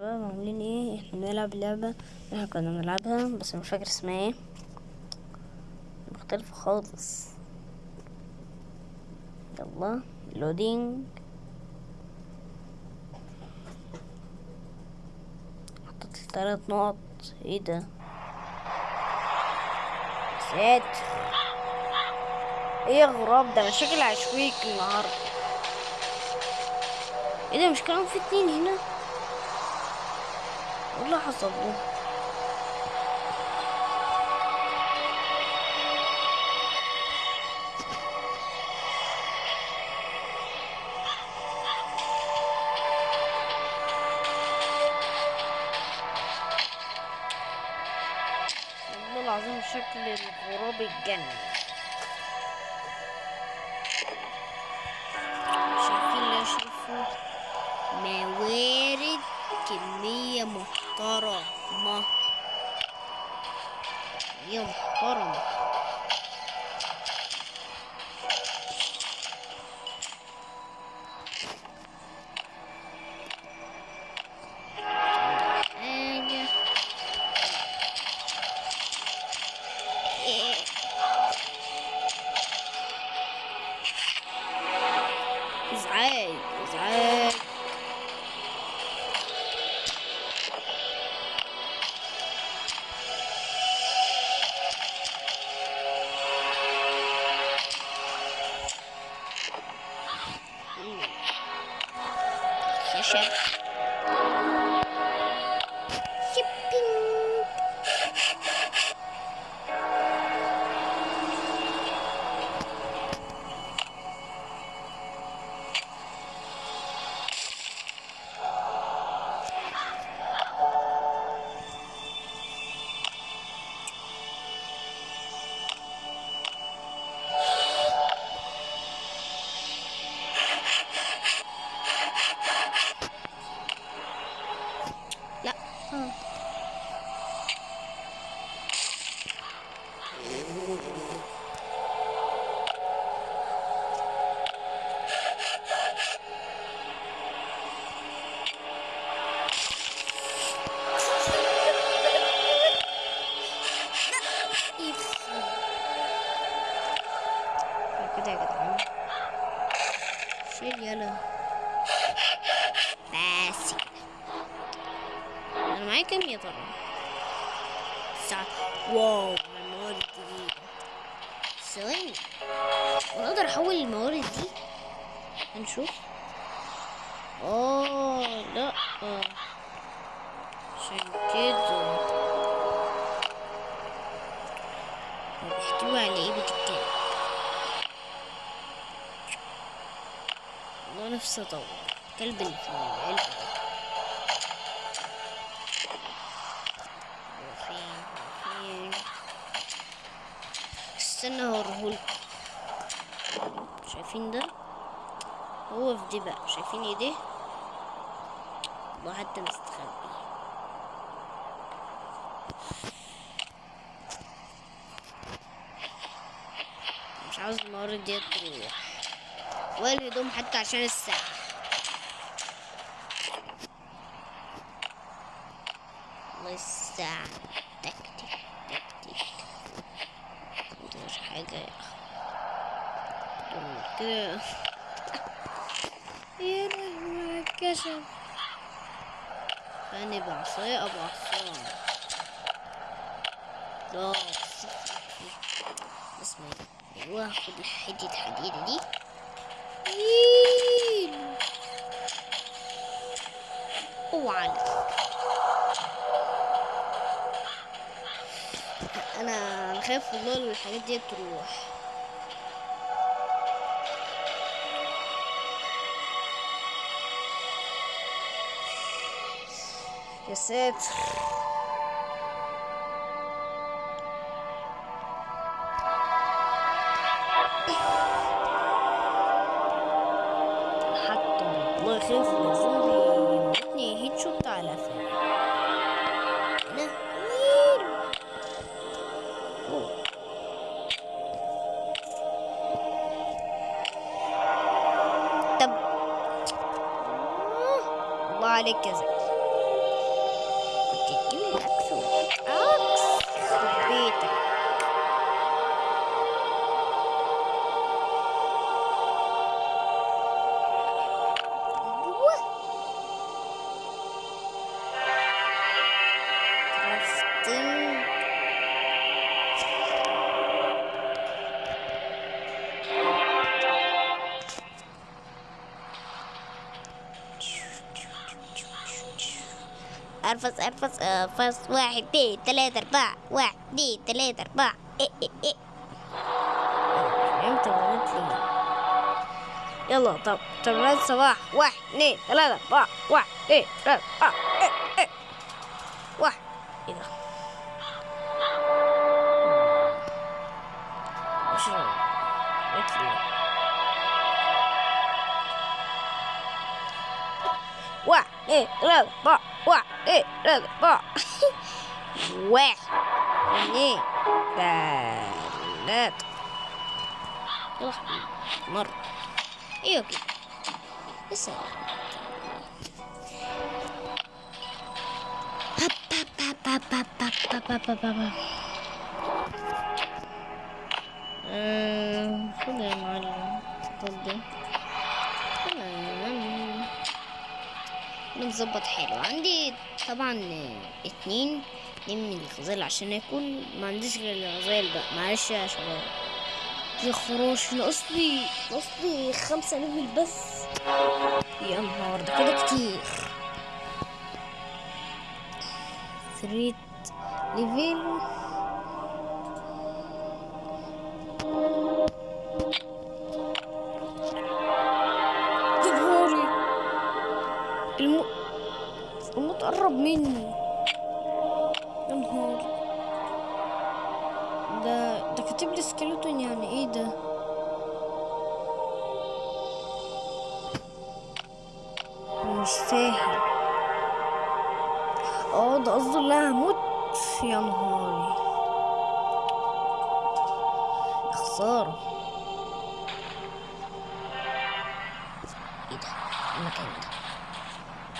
شباب عاملين إيه إحنا بنلعب لعبة إحنا كنا بنلعبها بس مش فاكر اسمها إيه. مختلفة خالص. يلا لودينج حطيت لي تلات نقط. إيه ده؟ ساتر إيه غراب ده؟ شكلي عشويك النهارده. إيه ده؟ مش كانوا في اتنين هنا؟ اللي حصل ده والله العظيم شكل الغراب الجنة شايفين اللي شايفه موارد كمية محترمة. كمية محترمة. session. واو الموارد الجديدة ثواني وأنا أقدر أحول الموارد دي؟ هنشوف. آه لا عشان كده. بيحتوي على إيه بتتكلم والله نفسي اطور كلب اللي في العلبة استنى هوريهولكوا شايفين ده؟ هو في دي بقى. شايفين ايديه والله حتى مستخبي. مش عاوز الموارد دي تروح. ولا الهدوم حتى عشان الساعة. والله حاجة يا أخي كده. يا لهوي الكشف أنا بعصاية أبو عصام لا اسمع أيوة هاخد حتة حديدة دي. مين اوعى أنا خايف والله الحاجات دي تروح. يا ساتر. طب الله أرفس أرفس ارفس واحد اتنين تلاتة أربعة واحد اتنين تلاتة أربعة إيه إيه إيه. لي يلا طب تمرين صباح. واحد اتنين تلاتة أربعة واحد اتنين تلاتة أربعة إيه إيه. واحد إيه ده؟ واحد اثنين ثلاثة أربعة What? It does what? Where? Ni that. Mor. Yuki. Listen. Um, good morning. Good day. بنظبط حلو عندي طبعا اتنين اتنين من الغزال عشان اكل ما عنديش غير الغزال بقى. معلش يا شباب. يا خراش ناقص لي ناقص لي خمسة level بس. يا نهار ده كده كتير. three level. ده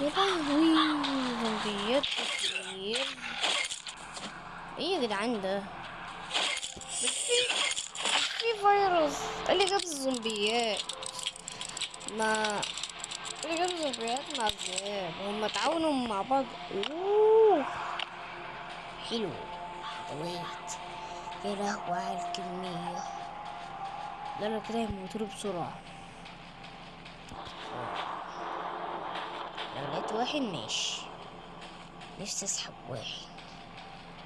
المكان زومبيات كتير. إيه يا جدعان ده؟ في في فيروس اللي جاب الزومبيات. ما اللي جاب الزومبيات مع الذئاب. هما تعاونوا مع بعض. أوه. حلو. يا لهوي على الكمية. لا كده يموتوا بسرعة. لو لقيت واحد ماشي. نفسي أسحب واحد.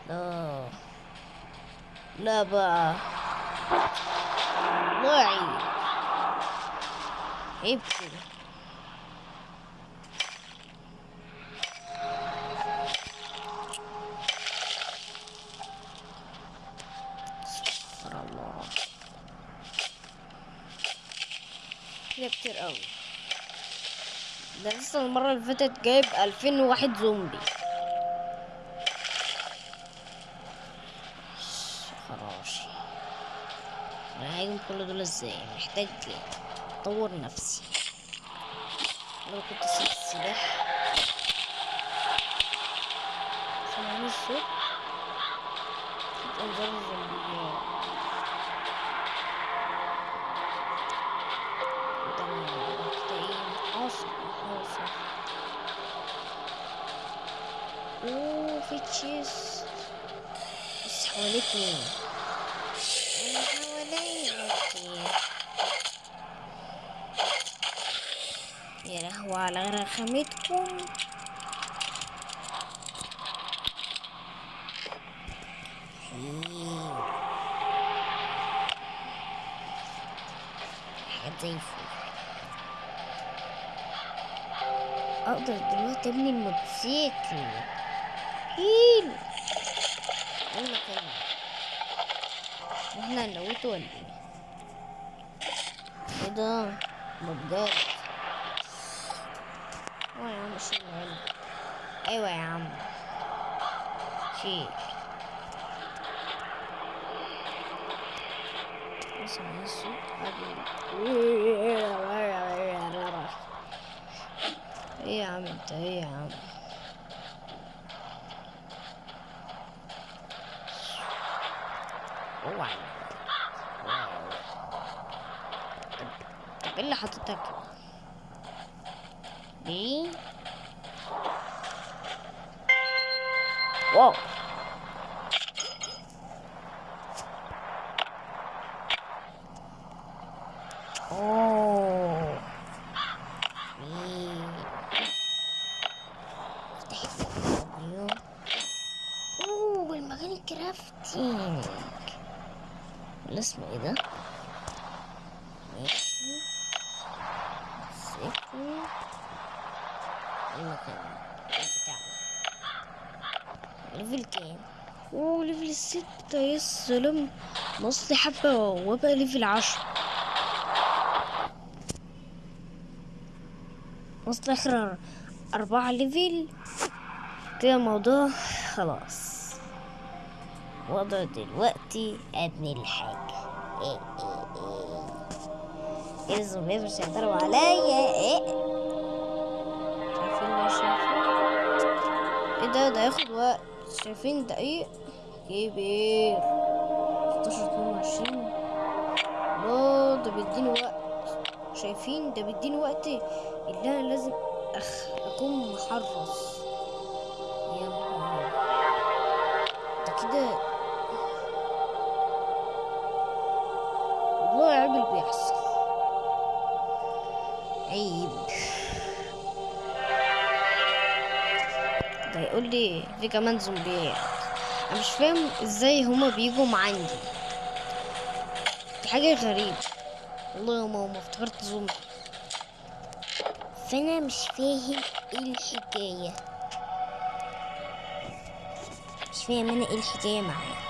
لا. لا بقى. الله يعين عيب كده استغفر الله كده كتير قوي. ده لسه المرة اللي فاتت جايب ألفين وواحد زومبي. خراشي أنا هاجم كل دول إزاي؟ محتاج أطور نفسي. لو كنت سيب السلاح سمعوني الصوت صوت انذار الزومبيات ده أنا كده إيه حاصل حاصل اوه في تشيست أنا حواليا كتير يا لهوي على رخامتكم. حاجات أقدر دلوقتي أبني الموتوسيكل. حلو يلا كده 맨날 너무 좋아한대 얘들 뭔데 Why am I shooting him? Anyway, um... She... Isso, isso... Damn, damn... Oh, wow. إيه اللي حاططك دي واو. أوه مين افتح crafting ولا اسمه إيه ده ماشي سيكو المكان بتاعنا level كام؟ اوه level ستة يا سلام. نص حبة وأبقى level عشرة. وصل آخر أربعة ليفل. كده الموضوع خلاص. وضع دلوقتي ابني الحاجة. إيه إيه إيه. إيه مش هيقدروا عليا. إيه. شايفين إيه ده ده ياخد وقت. شايفين دقيق. كبير 16 22 الله ده بيديني وقت. شايفين؟ ده بيديني وقت اللي أنا لازم أخ... اكون محرص نهار ده كده لي في كمان زومبيات أنا مش فاهم إزاي هما بيجوا عندي دي حاجة غريبة. والله يا ماما افتكرت زومبي. فأنا مش فاهم إيه الحكاية. مش فاهم أنا إيه الحكاية معايا.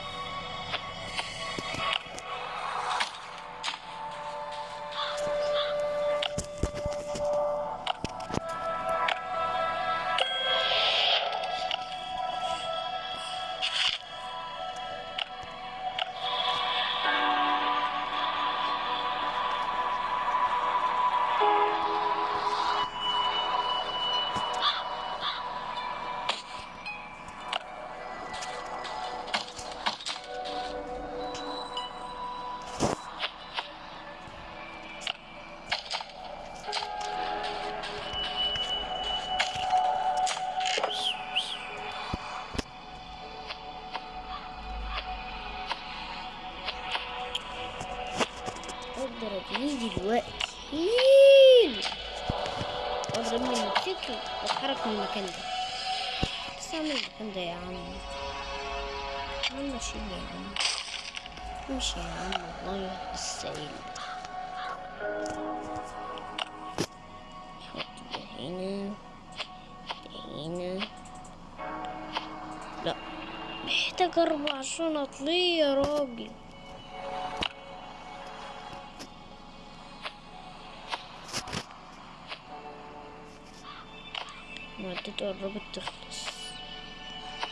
أقدر ابنيه دلوقتي. أقدر ابني الموتوسيكل وأتحرك من المكان ده. بس أعمل المكان ده يا عم. ماشي يا عم. ماشي يا عم والله. السائل هنا لا. محتاج أربع شنط ليه يا راجل؟ معدته قربت تخلص.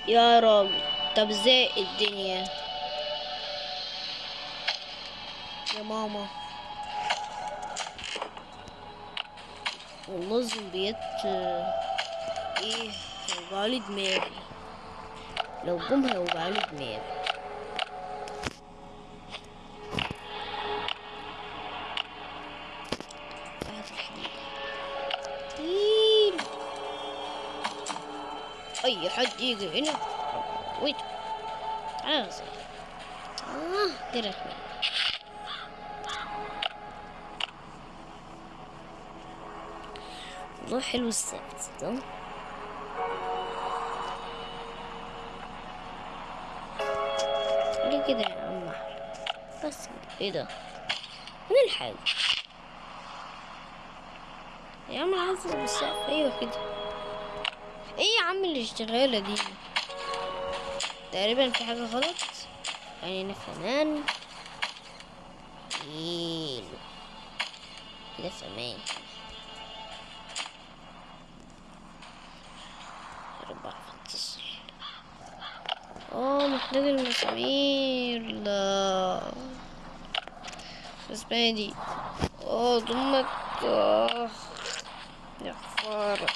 يا راجل طب إزاي الدنيا. يا ماما. والله الزومبيات إيه هيوجعلي دماغي. لو جم هيوجعلي دماغي. أي حد يجي هنا؟ ويت. تعال صح آه. كده. شوية. والله حلو السبت ده ليه كده يا عم؟ بس. إيه ده؟ فين الحاجة؟ يا عم عايز بالسقف أيوه كده. إيه يا عم الاشتغالة دي؟ تقريبا في حاجة غلط. خلينا كمان. حلو كده فمان آه محتاج المسامير لا اسمها دي آه ضمك آه. يا خسارة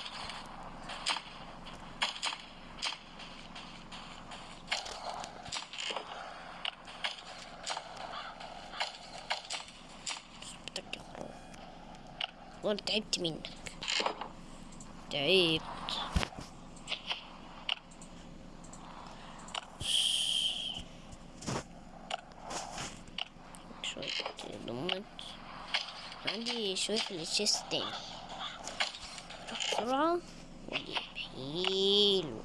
صوتك يا خراب والله تعبت منك تعبت شوية ضمت عندي شوية في الشيست تاني. بسرعة وأجيب حلو.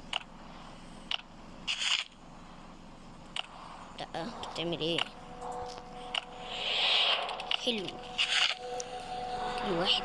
تعمل إيه؟ حلو. كل واحد